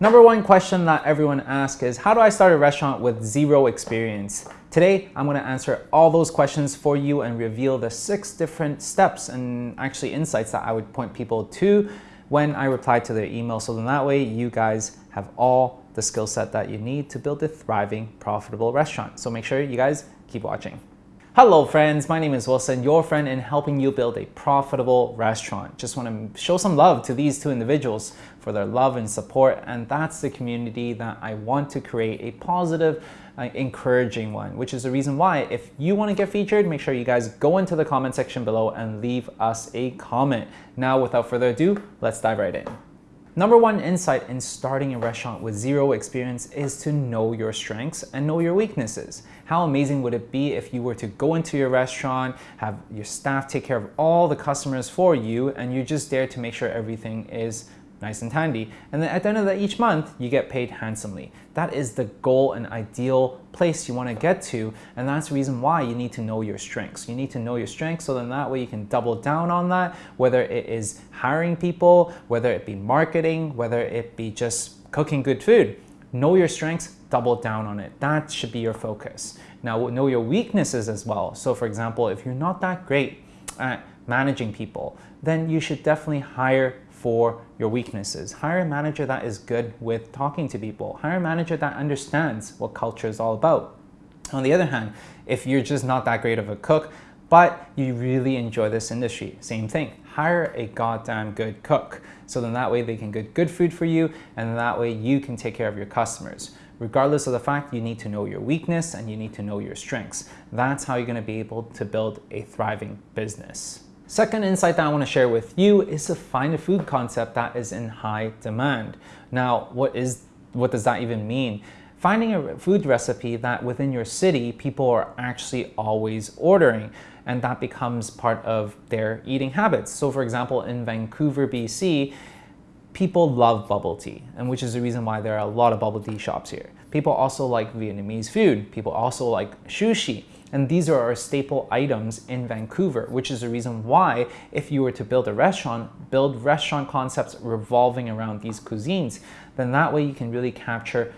Number one question that everyone asks is, how do I start a restaurant with zero experience? Today, I'm gonna answer all those questions for you and reveal the six different steps and actually insights that I would point people to when I reply to their email. So then that way you guys have all the skill set that you need to build a thriving, profitable restaurant. So make sure you guys keep watching. Hello friends, my name is Wilson, your friend in helping you build a profitable restaurant. Just want to show some love to these two individuals for their love and support and that's the community that I want to create a positive, uh, encouraging one, which is the reason why if you want to get featured, make sure you guys go into the comment section below and leave us a comment. Now without further ado, let's dive right in. Number one insight in starting a restaurant with zero experience is to know your strengths and know your weaknesses. How amazing would it be if you were to go into your restaurant, have your staff take care of all the customers for you, and you're just there to make sure everything is nice and handy. And then at the end of the, each month, you get paid handsomely. That is the goal and ideal place you want to get to. And that's the reason why you need to know your strengths. You need to know your strengths so then that way you can double down on that, whether it is hiring people, whether it be marketing, whether it be just cooking good food. Know your strengths, double down on it. That should be your focus. Now, know your weaknesses as well. So for example, if you're not that great at managing people, then you should definitely hire for your weaknesses. Hire a manager that is good with talking to people. Hire a manager that understands what culture is all about. On the other hand, if you're just not that great of a cook, but you really enjoy this industry, same thing. Hire a goddamn good cook. So then that way they can get good food for you and that way you can take care of your customers. Regardless of the fact, you need to know your weakness and you need to know your strengths. That's how you're gonna be able to build a thriving business. Second insight that I want to share with you is to find a food concept that is in high demand. Now, what is what does that even mean? Finding a food recipe that within your city people are actually always ordering and that becomes part of their eating habits. So for example, in Vancouver, BC, people love bubble tea and which is the reason why there are a lot of bubble tea shops here. People also like Vietnamese food. People also like sushi. And these are our staple items in Vancouver, which is the reason why if you were to build a restaurant, build restaurant concepts revolving around these cuisines, then that way you can really capture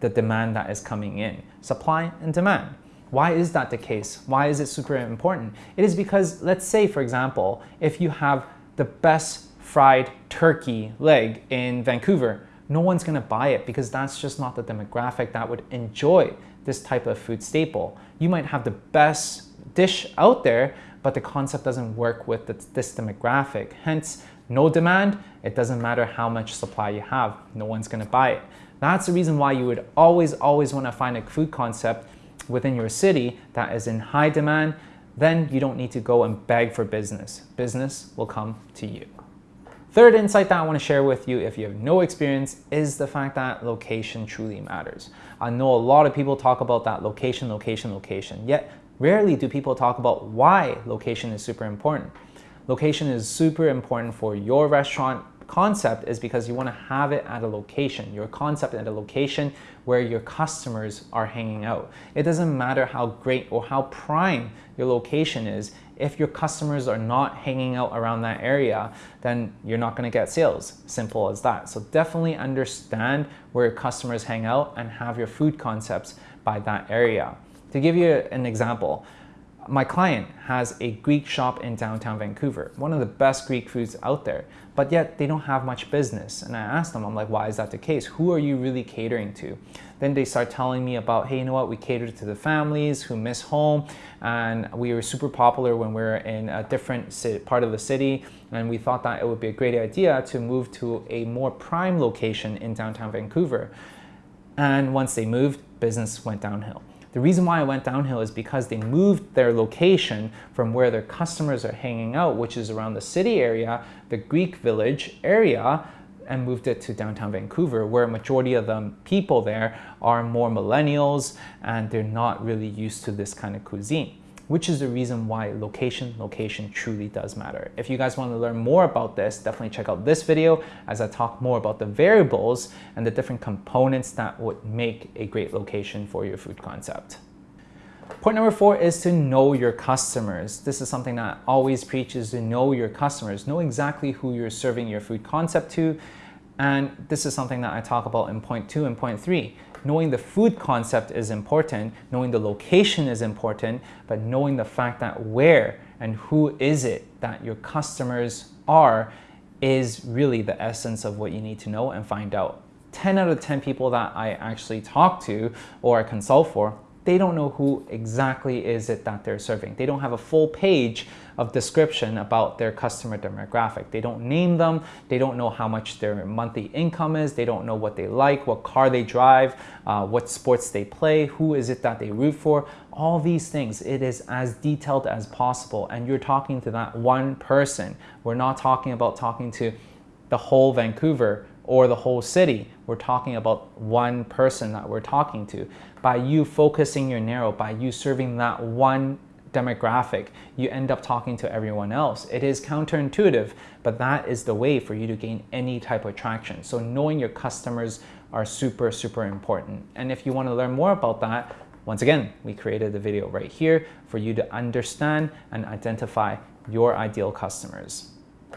the demand that is coming in. Supply and demand. Why is that the case? Why is it super important? It is because, let's say, for example, if you have the best fried turkey leg in Vancouver, no one's gonna buy it because that's just not the demographic that would enjoy this type of food staple. You might have the best dish out there, but the concept doesn't work with this demographic. Hence, no demand, it doesn't matter how much supply you have, no one's gonna buy it. That's the reason why you would always, always wanna find a food concept within your city that is in high demand, then you don't need to go and beg for business. Business will come to you. Third insight that I want to share with you if you have no experience is the fact that location truly matters. I know a lot of people talk about that location, location, location, yet rarely do people talk about why location is super important. Location is super important for your restaurant concept is because you want to have it at a location, your concept at a location where your customers are hanging out. It doesn't matter how great or how prime your location is. If your customers are not hanging out around that area, then you're not going to get sales. Simple as that. So definitely understand where your customers hang out and have your food concepts by that area. To give you an example, my client has a Greek shop in downtown Vancouver, one of the best Greek foods out there, but yet they don't have much business. And I asked them, I'm like, why is that the case? Who are you really catering to? Then they start telling me about, hey, you know what, we cater to the families who miss home, and we were super popular when we were in a different part of the city, and we thought that it would be a great idea to move to a more prime location in downtown Vancouver. And once they moved, business went downhill. The reason why I went downhill is because they moved their location from where their customers are hanging out, which is around the city area, the Greek village area, and moved it to downtown Vancouver, where a majority of the people there are more millennials and they're not really used to this kind of cuisine which is the reason why location, location truly does matter. If you guys want to learn more about this, definitely check out this video as I talk more about the variables and the different components that would make a great location for your food concept. Point number four is to know your customers. This is something that I always preach is to know your customers. Know exactly who you're serving your food concept to And this is something that I talk about in point two and point three. Knowing the food concept is important, knowing the location is important, but knowing the fact that where and who is it that your customers are is really the essence of what you need to know and find out. 10 out of 10 people that I actually talk to or I consult for they don't know who exactly is it that they're serving. They don't have a full page of description about their customer demographic. They don't name them. They don't know how much their monthly income is. They don't know what they like, what car they drive, uh, what sports they play, who is it that they root for. All these things, it is as detailed as possible. And you're talking to that one person. We're not talking about talking to the whole Vancouver or the whole city. We're talking about one person that we're talking to. By you focusing your narrow, by you serving that one demographic, you end up talking to everyone else. It is counterintuitive, but that is the way for you to gain any type of traction. So knowing your customers are super, super important. And if you want to learn more about that, once again, we created the video right here for you to understand and identify your ideal customers.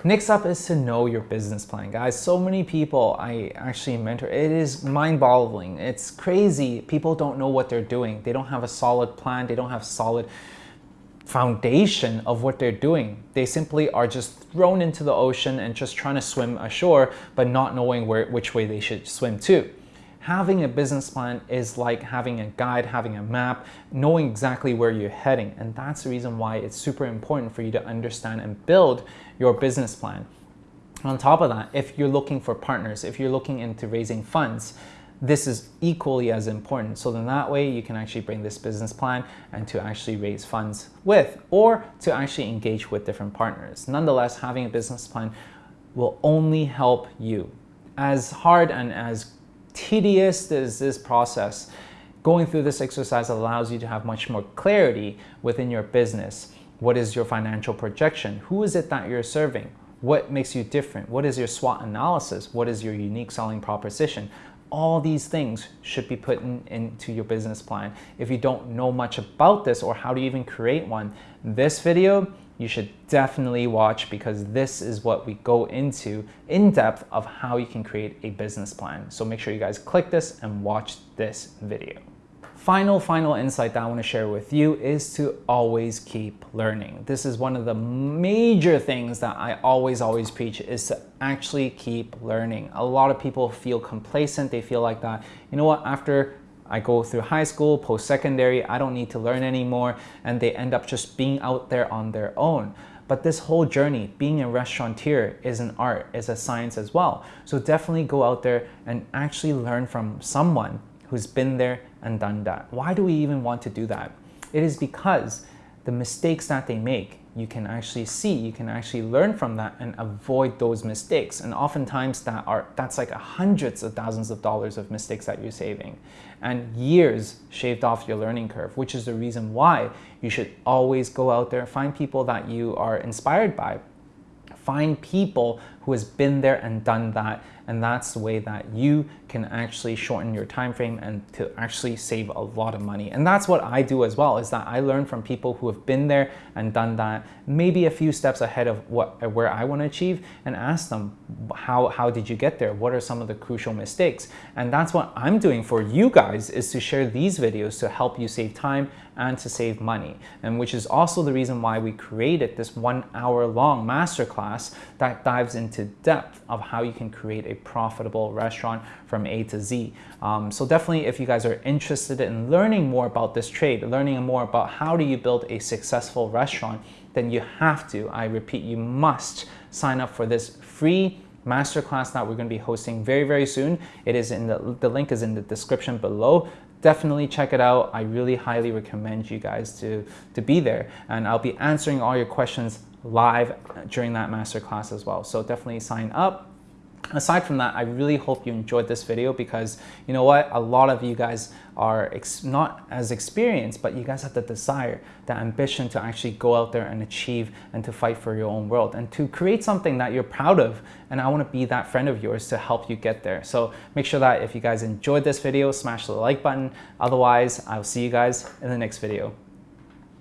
Next up is to know your business plan. Guys, so many people I actually mentor, it is mind-boggling. It's crazy. People don't know what they're doing. They don't have a solid plan. They don't have solid foundation of what they're doing. They simply are just thrown into the ocean and just trying to swim ashore, but not knowing where which way they should swim to having a business plan is like having a guide, having a map, knowing exactly where you're heading. And that's the reason why it's super important for you to understand and build your business plan. On top of that, if you're looking for partners, if you're looking into raising funds, this is equally as important. So then that way you can actually bring this business plan and to actually raise funds with or to actually engage with different partners. Nonetheless, having a business plan will only help you. As hard and as tedious is this process. Going through this exercise allows you to have much more clarity within your business. What is your financial projection? Who is it that you're serving? What makes you different? What is your SWOT analysis? What is your unique selling proposition? All these things should be put in, into your business plan. If you don't know much about this or how to even create one, this video you should definitely watch because this is what we go into in depth of how you can create a business plan. So make sure you guys click this and watch this video. Final, final insight that I want to share with you is to always keep learning. This is one of the major things that I always, always preach is to actually keep learning. A lot of people feel complacent. They feel like that, you know what, after I go through high school, post-secondary, I don't need to learn anymore, and they end up just being out there on their own. But this whole journey, being a restaurateur is an art, is a science as well. So definitely go out there and actually learn from someone who's been there and done that. Why do we even want to do that? It is because the mistakes that they make you can actually see, you can actually learn from that and avoid those mistakes. And oftentimes that are that's like hundreds of thousands of dollars of mistakes that you're saving and years shaved off your learning curve, which is the reason why you should always go out there, find people that you are inspired by, find people who has been there and done that and that's the way that you can actually shorten your time frame and to actually save a lot of money. And that's what I do as well, is that I learn from people who have been there and done that, maybe a few steps ahead of what where I want to achieve and ask them, how, how did you get there? What are some of the crucial mistakes? And that's what I'm doing for you guys is to share these videos to help you save time and to save money. And which is also the reason why we created this one hour long masterclass that dives into depth of how you can create a profitable restaurant from A to Z. Um, so definitely if you guys are interested in learning more about this trade, learning more about how do you build a successful restaurant, then you have to, I repeat, you must sign up for this free masterclass that we're going to be hosting very, very soon. It is in the, the link is in the description below definitely check it out. I really highly recommend you guys to, to be there. And I'll be answering all your questions live during that masterclass as well. So definitely sign up. Aside from that, I really hope you enjoyed this video because you know what? A lot of you guys are not as experienced, but you guys have the desire, the ambition to actually go out there and achieve and to fight for your own world and to create something that you're proud of. And I want to be that friend of yours to help you get there. So make sure that if you guys enjoyed this video, smash the like button. Otherwise, I'll see you guys in the next video.